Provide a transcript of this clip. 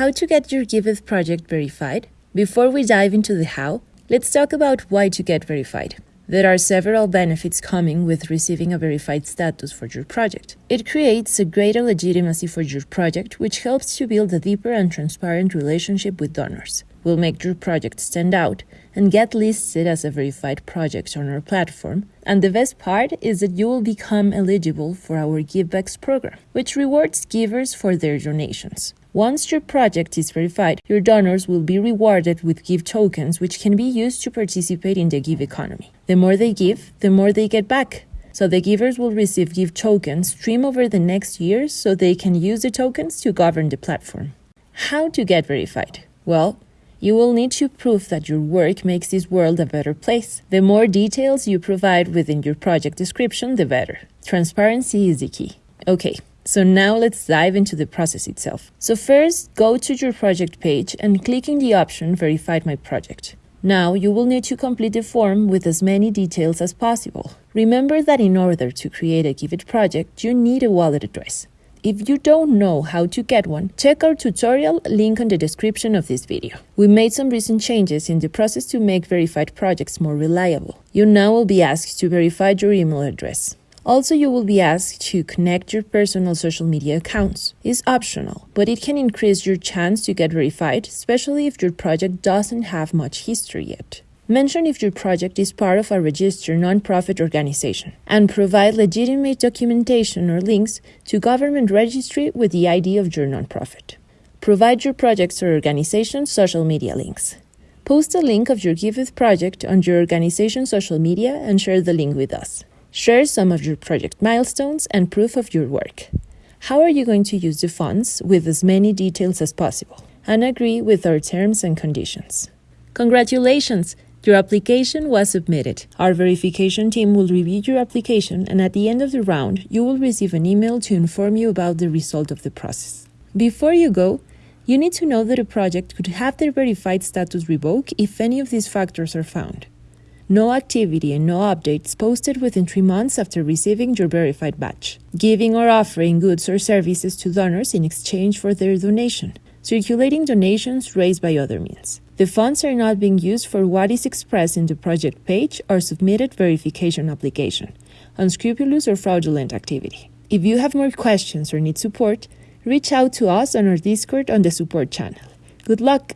How to get your Giveth project verified? Before we dive into the how, let's talk about why to get verified. There are several benefits coming with receiving a verified status for your project. It creates a greater legitimacy for your project, which helps to build a deeper and transparent relationship with donors. Will make your project stand out and get listed as a verified project on our platform. And the best part is that you will become eligible for our GIVbacks program, which rewards givers for their donations. Once your project is verified, your donors will be rewarded with GIV tokens, which can be used to participate in the GIV economy. The more they give, the more they get back. So the givers will receive GIV tokens stream over the next years so they can use the tokens to govern the platform. How to get verified? Well, you will need to prove that your work makes this world a better place. The more details you provide within your project description, the better. Transparency is the key. Okay, so now let's dive into the process itself. So first, go to your project page and click in the option Verified My Project. Now you will need to complete the form with as many details as possible. Remember that in order to create a Giveth project, you need a wallet address. If you don't know how to get one, check our tutorial link on the description of this video. We made some recent changes in the process to make verified projects more reliable. You now will be asked to verify your email address. Also, you will be asked to connect your personal social media accounts. It's optional, but it can increase your chance to get verified, especially if your project doesn't have much history yet. Mention if your project is part of a registered nonprofit organization and provide legitimate documentation or links to government registry with the ID of your nonprofit. Provide your project's or organization's social media links. Post a link of your Giveth project on your organization's social media and share the link with us. Share some of your project milestones and proof of your work. How are you going to use the funds with as many details as possible? And agree with our terms and conditions. Congratulations! Your application was submitted. Our verification team will review your application, and at the end of the round, you will receive an email to inform you about the result of the process. Before you go, you need to know that a project could have their verified status revoked if any of these factors are found no activity and no updates posted within three months after receiving your verified badge, giving or offering goods or services to donors in exchange for their donation, circulating donations raised by other means. The funds are not being used for what is expressed in the project page or submitted verification application, unscrupulous or fraudulent activity. If you have more questions or need support, reach out to us on our Discord on the support channel. Good luck!